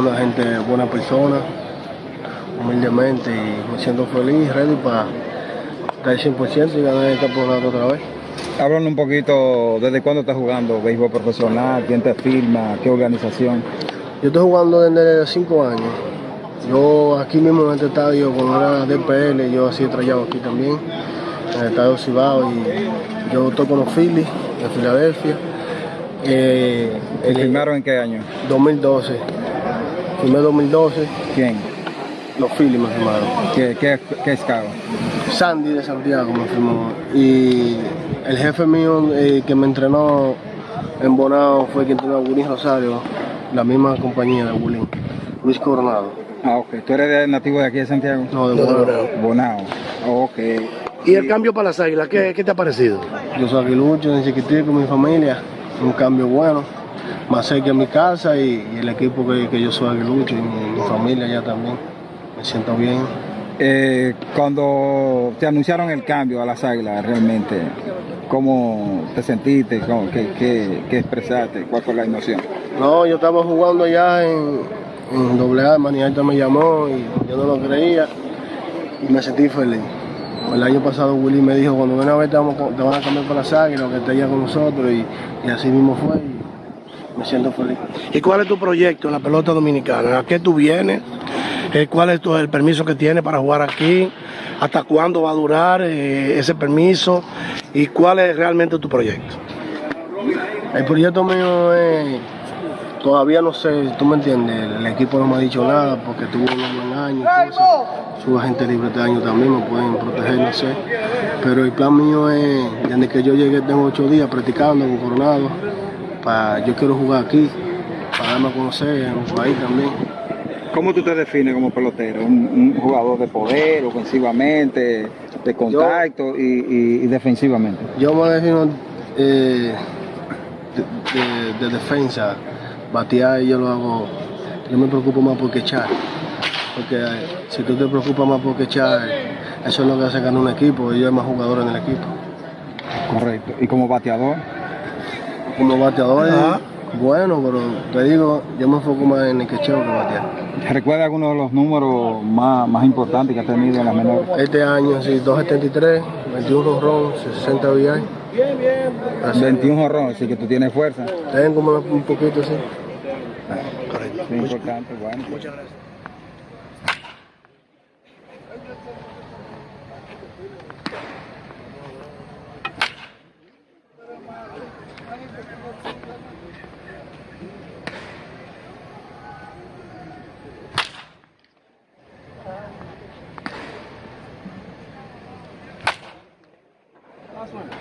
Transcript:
una gente, buena persona, humildemente y me siento feliz, ready para dar el 100% y ganar el campeonato otra vez. Háblanos un poquito, ¿desde cuándo estás jugando béisbol profesional? ¿Quién te firma? ¿Qué organización? Yo estoy jugando desde 5 años. Yo aquí mismo en este estadio, cuando era DPL, yo así he trayado aquí también, en el estadio Cibao, y yo estoy con los Phillies de Filadelfia. Eh, ¿Te firmaron en qué año? 2012. Firmé 2012, ¿Quién? los Phillies me firmaron. ¿Qué, qué, qué escalo? Sandy de Santiago me firmó. Y el jefe mío eh, que me entrenó en Bonao fue quien entrenó a Bulín Rosario, la misma compañía de Bulín, Luis Coronado. Ah, ok. ¿Tú eres de- nativo de aquí de Santiago? No, de Bonao. Bonao. Ok. ¿Y el cambio para las águilas, qué, qué te ha parecido? Yo soy aguilucho, desde chiquitico con mi familia, un cambio bueno, más cerca de mi casa y, y el equipo que, que yo soy aguilucho y mi, mi familia ya también. Me siento bien. Eh, cuando te anunciaron el cambio a las águilas, realmente, ¿cómo te sentiste? ¿Cómo- qué, qué, qué expresaste? ¿Cuál fue la emoción? No, yo estaba jugando allá en, en doble A, Manialta me llamó y yo no lo creía y me sentí feliz. El año pasado Willy me dijo, cuando una vez te, vamos, a- te van a cambiar para las águilas, que esté allá con nosotros y, y así mismo fue y me siento feliz. ¿Y cuál es tu proyecto en la pelota dominicana? ¿A qué tú vienes? Eh, ¿Cuál es tu- el permiso que tienes para jugar aquí? ¿Hasta cuándo va a durar eh, ese permiso? ¿Y cuál es realmente tu proyecto? El proyecto mío es, todavía no sé, tú me entiendes, el equipo no me ha dicho nada porque tuvo un buen año, su agente libre este año también me pueden proteger, no sé. Pero el plan mío es, desde que yo llegué tengo ocho días practicando con Coronado, para, yo quiero jugar aquí, para darme a conocer en el país también. ¿Cómo tú te defines como pelotero? ¿Un, un jugador de poder, ofensivamente, de contacto y, y- y defensivamente? Yo me defino eh, de, de- de defensa, batear yo lo hago, yo me preocupo más por echar. Porque eh, si tú te preocupas más por echar, eso es lo que hace ganar un equipo y yo hay más jugadores en el equipo. Correcto. ¿Y como bateador? Como bateador, Ajá. bueno, pero te digo, yo me enfoco más en el quecheo que batear. ¿Recuerda algunos de los números más, más importantes que has tenido en las menores? Este año, sí, 273, 21 ron, 60 VI. Así. 21 jorrones, así que tú tienes fuerza. Tengo un poquito así. Es importante, bueno. Muchas gracias. Last one.